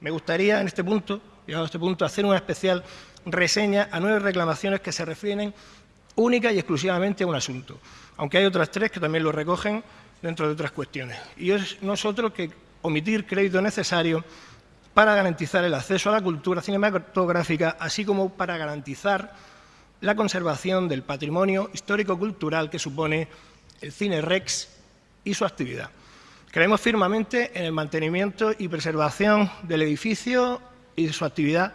Me gustaría en este punto, llegado a este punto, hacer una especial reseña a nueve reclamaciones que se refieren única y exclusivamente a un asunto, aunque hay otras tres que también lo recogen dentro de otras cuestiones. Y es nosotros que omitir crédito necesario para garantizar el acceso a la cultura cinematográfica, así como para garantizar la conservación del patrimonio histórico-cultural que supone el Cine Rex y su actividad. Creemos firmemente en el mantenimiento y preservación del edificio y de su actividad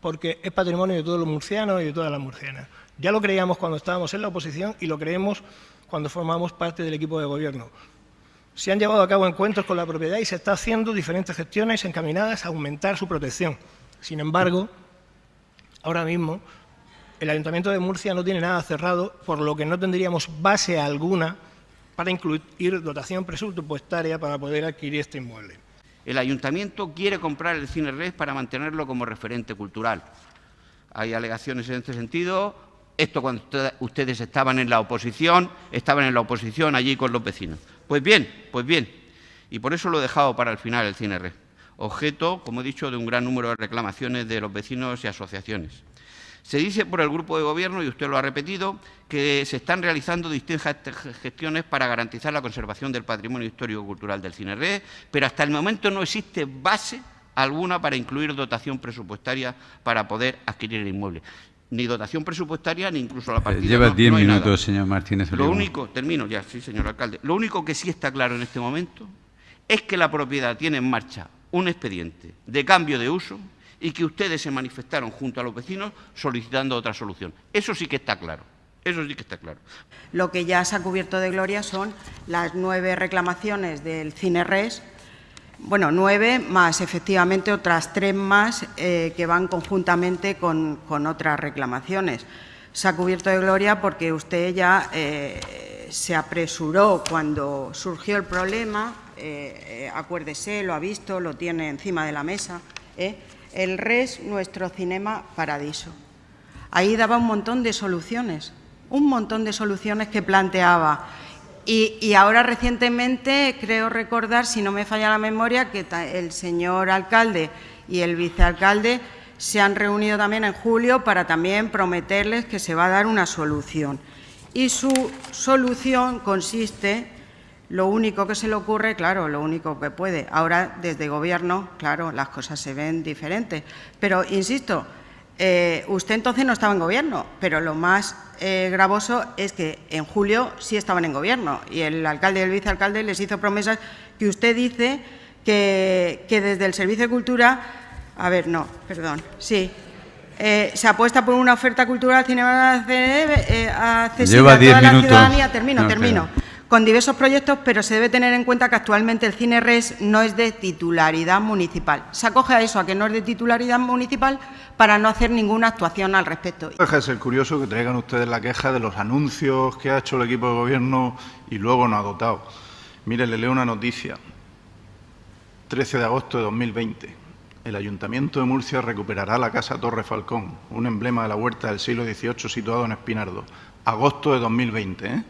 porque es patrimonio de todos los murcianos y de todas las murcianas. Ya lo creíamos cuando estábamos en la oposición y lo creemos cuando formamos parte del equipo de gobierno. Se han llevado a cabo encuentros con la propiedad y se está haciendo diferentes gestiones encaminadas a aumentar su protección. Sin embargo, ahora mismo el Ayuntamiento de Murcia no tiene nada cerrado, por lo que no tendríamos base alguna para incluir dotación presupuestaria para poder adquirir este inmueble. El Ayuntamiento quiere comprar el Cine Red para mantenerlo como referente cultural. Hay alegaciones en este sentido. Esto cuando ustedes estaban en la oposición, estaban en la oposición allí con los vecinos. Pues bien, pues bien. Y por eso lo he dejado para el final el Cine Red. Objeto, como he dicho, de un gran número de reclamaciones de los vecinos y asociaciones. Se dice por el grupo de gobierno, y usted lo ha repetido, que se están realizando distintas gestiones para garantizar la conservación del patrimonio histórico-cultural del CINERE, pero hasta el momento no existe base alguna para incluir dotación presupuestaria para poder adquirir el inmueble. Ni dotación presupuestaria, ni incluso la partida. Lleva diez minutos, señor Martínez. Lo único, termino ya, sí, señor alcalde. Lo único que sí está claro en este momento es que la propiedad tiene en marcha un expediente de cambio de uso y que ustedes se manifestaron junto a los vecinos solicitando otra solución. Eso sí que está claro. Eso sí que está claro. Lo que ya se ha cubierto de gloria son las nueve reclamaciones del CINERES, bueno, nueve más efectivamente otras tres más eh, que van conjuntamente con, otras reclamaciones. Se ha cubierto de gloria porque usted ya eh, se apresuró cuando surgió el problema, eh, acuérdese, lo ha visto, lo tiene encima de la mesa, el RES, nuestro cinema paradiso. Ahí daba un montón de soluciones, un montón de soluciones que planteaba. Y, ahora recientemente creo recordar, si no me falla la memoria, que el señor alcalde y el vicealcalde se han reunido también en julio para también prometerles que se va a dar una solución. Y su solución consiste lo único que se le ocurre, claro, lo único que puede. Ahora, desde Gobierno, claro, las cosas se ven diferentes. Pero, insisto, eh, usted entonces no estaba en Gobierno, pero lo más eh, gravoso es que en julio sí estaban en Gobierno y el alcalde y el vicealcalde les hizo promesas que usted dice que, desde el Servicio de Cultura... A ver, no, perdón, sí, eh, se apuesta por una oferta cultural cinematográfica accesible a toda la ciudadanía. Termino, termino con diversos proyectos, pero se debe tener en cuenta que actualmente el Cine Res no es de titularidad municipal. Se acoge a eso, a que no es de titularidad municipal, para no hacer ninguna actuación al respecto. Deja de ser curioso que traigan ustedes la queja de los anuncios que ha hecho el equipo de gobierno y luego no ha dotado. Mire, le leo una noticia. 13 de agosto de 2020. El Ayuntamiento de Murcia recuperará la Casa Torre Falcón, un emblema de la huerta del siglo XVIII situado en Espinardo. Agosto de 2020, ¿eh?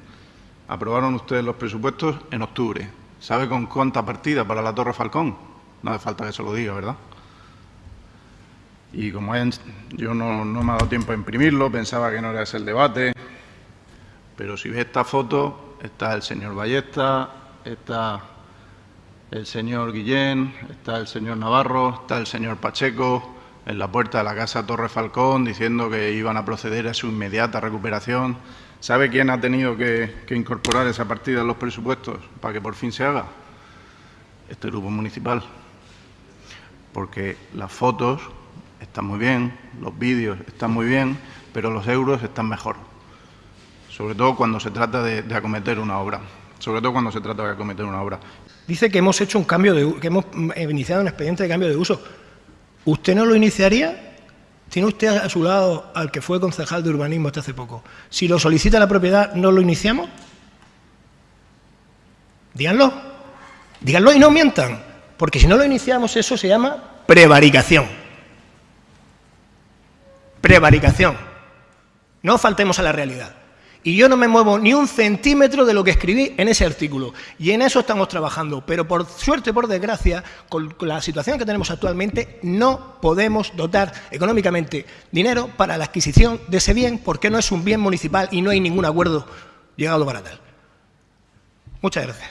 Aprobaron ustedes los presupuestos en octubre. ¿Sabe con cuánta partida para la Torre Falcón? No hace falta que se lo diga, ¿verdad? Y como yo no, me ha dado tiempo a imprimirlo, pensaba que no era ese el debate, pero si ve esta foto, está el señor Ballesta, está el señor Guillén, está el señor Navarro, está el señor Pacheco en la puerta de la Casa Torre Falcón diciendo que iban a proceder a su inmediata recuperación. ¿Sabe quién ha tenido que, incorporar esa partida en los presupuestos para que por fin se haga? Este grupo municipal. Porque las fotos están muy bien, los vídeos están muy bien, pero los euros están mejor. Sobre todo cuando se trata de, acometer una obra. Sobre todo cuando se trata de acometer una obra. Dice que hemos hecho un cambio que hemos iniciado un expediente de cambio de uso. ¿Usted no lo iniciaría tiene usted a su lado al que fue concejal de urbanismo hasta hace poco. Si lo solicita la propiedad, ¿no lo iniciamos? Díganlo. Díganlo y no mientan. Porque si no lo iniciamos, eso se llama prevaricación. Prevaricación. No faltemos a la realidad. Y yo no me muevo ni un centímetro de lo que escribí en ese artículo. Y en eso estamos trabajando. Pero por suerte, por desgracia, con la situación que tenemos actualmente, no podemos dotar económicamente dinero para la adquisición de ese bien porque no es un bien municipal y no hay ningún acuerdo llegado para tal. Muchas gracias.